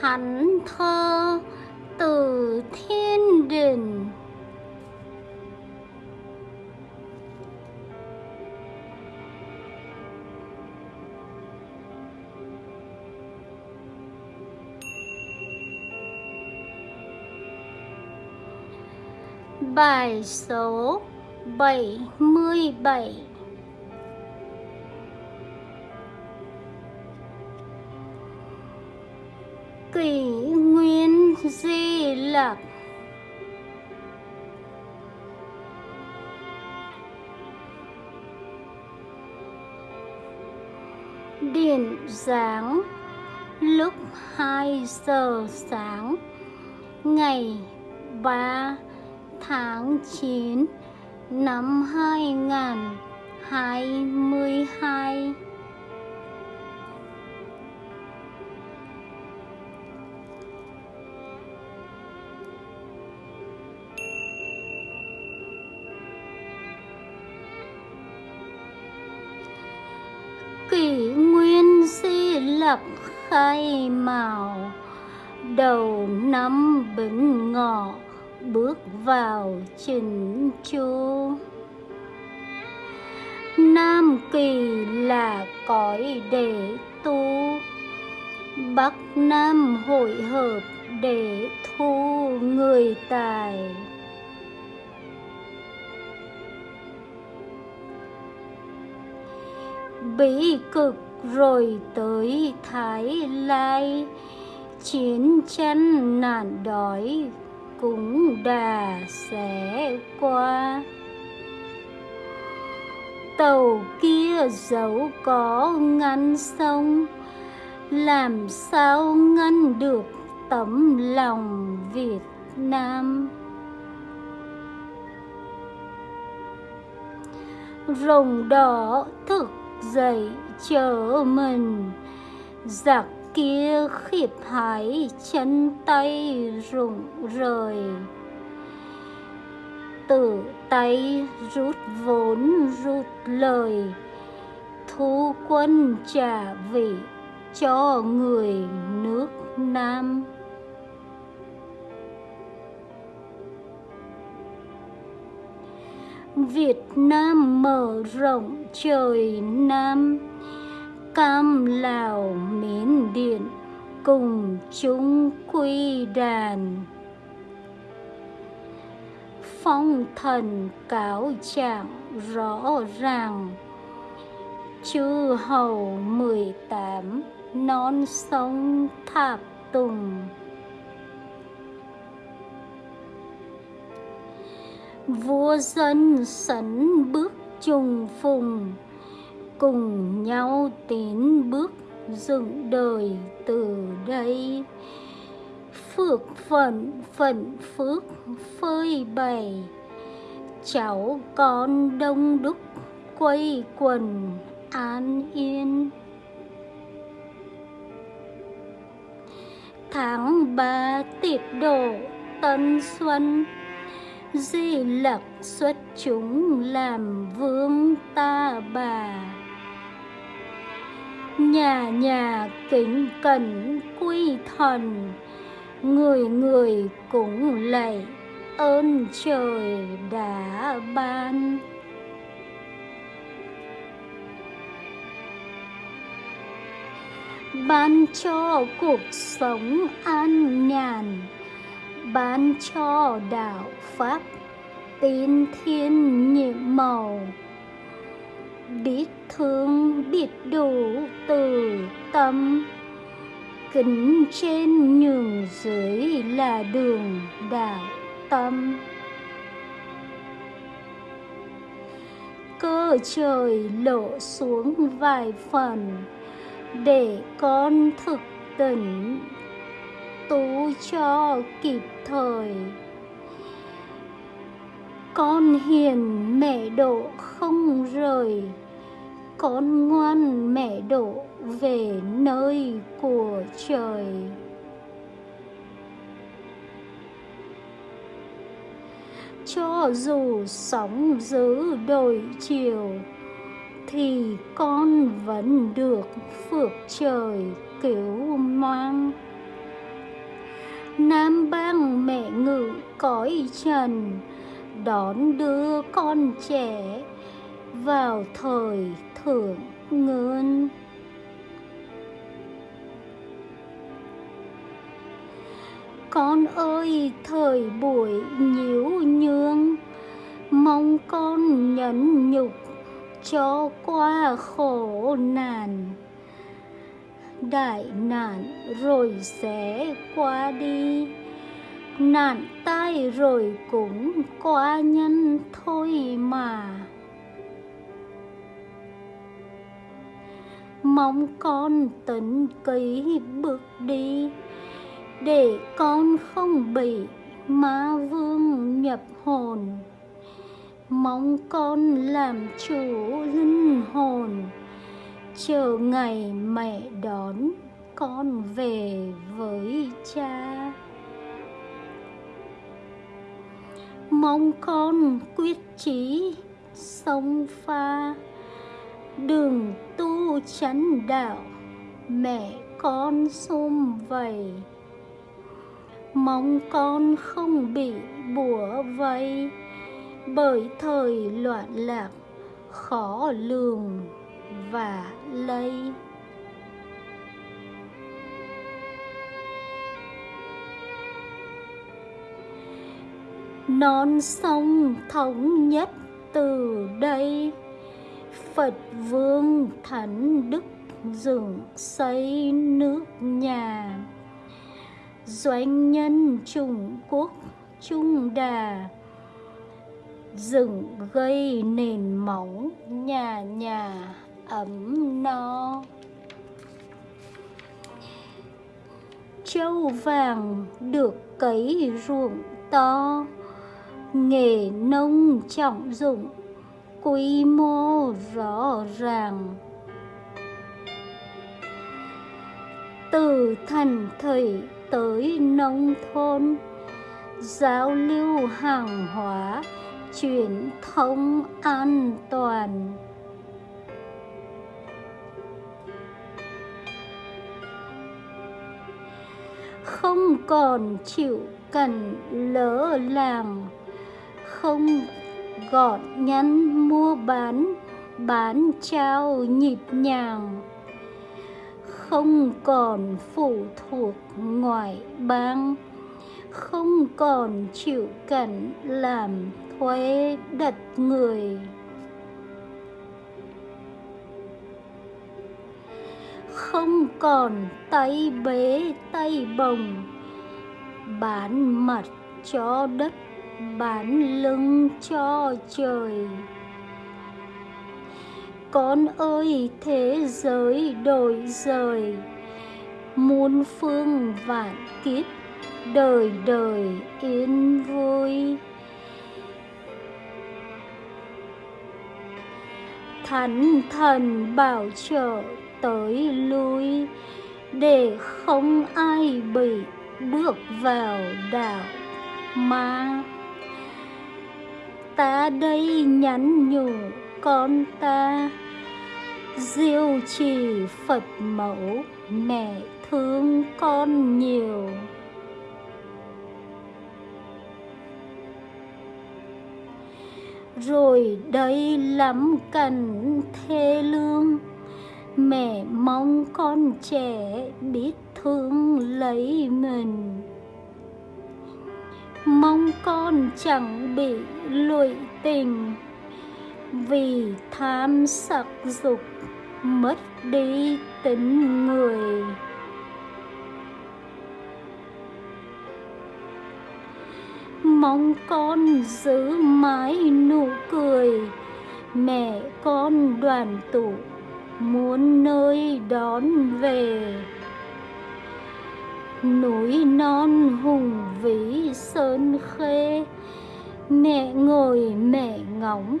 thánh thơ từ thiên đình. Bài số 77 Kỷ Nguyên Di Lặc Điện giáng, lúc 2 giờ sáng, ngày 3 tháng 9 năm 2022 si di lặc khai màu đầu năm bính ngọ, bước vào chỉnh chu. Nam kỳ là cõi để tu, bắc nam hội hợp để thu người tài. Bí cực rồi tới thái lai, chiến tranh nạn đói cũng đà sẽ qua. Tàu kia dẫu có ngăn sông, làm sao ngăn được tấm lòng việt nam? Rồng đỏ thực dậy chờ mình. Giặc kia khiếp hãi chân tay rụng rời. Tự tay rút vốn rút lời. Thu quân trả vị cho người nước nam. Việt Nam mở rộng trời Nam. Cam Lào, Miến Điện, cùng chúng quy đàn. Phong thần cáo trạng rõ ràng. Chư hầu mười tám non sông tháp tùng. Vua dân sấn bước trùng phùng, cùng nhau tiến bước dựng đời từ đây. Phước phận phận phước phơi bày, cháu con đông đúc quây quần an yên. Tháng ba tiết độ tân xuân di lặc xuất chúng làm vương ta bà. Nhà nhà kính cẩn quy thần người người cũng lạy ơn trời đã ban. Ban cho cuộc sống an nhàn ban cho đạo pháp tin thiên nhiệm màu. Biết thương, biết đủ từ tâm, kính trên nhường dưới là đường đạo tâm. Cơ trời lộ xuống vài phần để con thực tỉnh tu cho kịp thời. Con hiền mẹ độ không rời, con ngoan mẹ độ về nơi của trời. Cho dù sóng dữ đổi chiều, thì con vẫn được phước trời cứu mang. Nam bang mẹ ngự cõi trần, Đón đưa con trẻ vào thời thượng ngươn Con ơi, thời buổi nhiễu nhương, Mong con nhẫn nhục cho qua khổ nạn. Đại nạn rồi sẽ qua đi. Nạn tai rồi cũng qua nhân thôi mà. Mong con tấn ký bước đi, Để con không bị ma vương nhập hồn. Mong con làm chủ linh hồn Chờ ngày mẹ đón con về với cha. Mong con quyết chí sông pha. Đường tu chánh đạo, Mẹ con xôm vầy. Mong con không bị bùa vây, bởi thời loạn lạc, khó lường và lây non sông thống nhất từ đây, phật vương thánh đức dựng xây nước nhà. Doanh nhân trung quốc, trung đà dựng gây nền móng nhà nhà ấm no. Châu vàng được cấy ruộng to, nghề nông trọng dụng, quy mô rõ ràng. Từ thành thị tới nông thôn, giao lưu hàng hóa, truyền thông an toàn. Không còn chịu cảnh lỡ làng, không gọn nhắn mua bán bán trao nhịp nhàng, không còn phụ thuộc ngoại bang, không còn chịu cảnh làm thuế đặt người. Không còn tay bế tay bồng. Bán mặt cho đất, bán lưng cho trời. Con ơi, thế giới đổi rời. Muôn phương vạn kiếp đời đời yên vui. Thánh thần bảo trợ tới lui, để không ai bị bước vào đạo ma. Ta đây nhắn nhủ con ta, diêu trì phật mẫu, mẹ thương con nhiều. Rồi đây lắm cảnh thê lương mẹ mong con trẻ biết thương lấy mình. Mong con chẳng bị lụy tình, vì tham sắc dục mất đi tính người. Mong con giữ mãi nụ cười, mẹ con đoàn tụ muốn nơi đón về. Núi non hùng vĩ sơn khê, mẹ ngồi mẹ ngóng,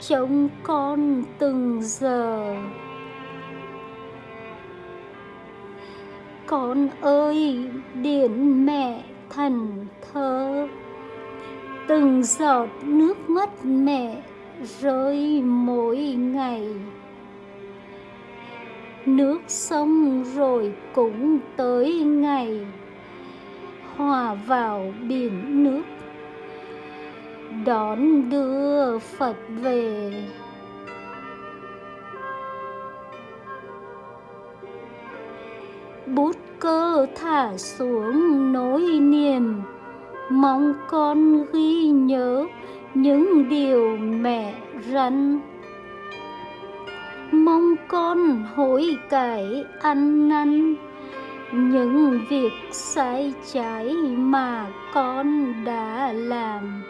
trông con từng giờ. Con ơi điển mẹ thần thơ, từng giọt nước mắt mẹ rơi mỗi ngày nước sông rồi cũng tới ngày. Hòa vào biển nước. Đón đưa phật về. Bút cơ thả xuống nỗi niềm. Mong con ghi nhớ những điều mẹ răn con hối cải ăn năn những việc sai trái mà con đã làm.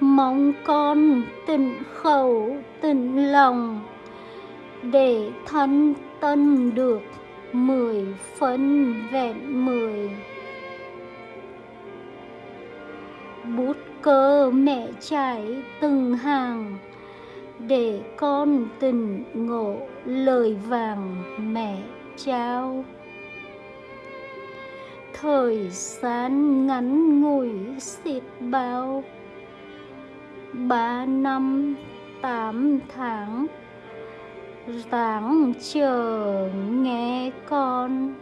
Mong con tịnh khẩu tịnh lòng để thân tân được mười phân vẹn mười. Bút cơ mẹ trải từng hàng, để con tình ngộ lời vàng mẹ trao. Thời gian ngắn ngủi xịt bao, ba năm tám tháng tháng chờ nghe con.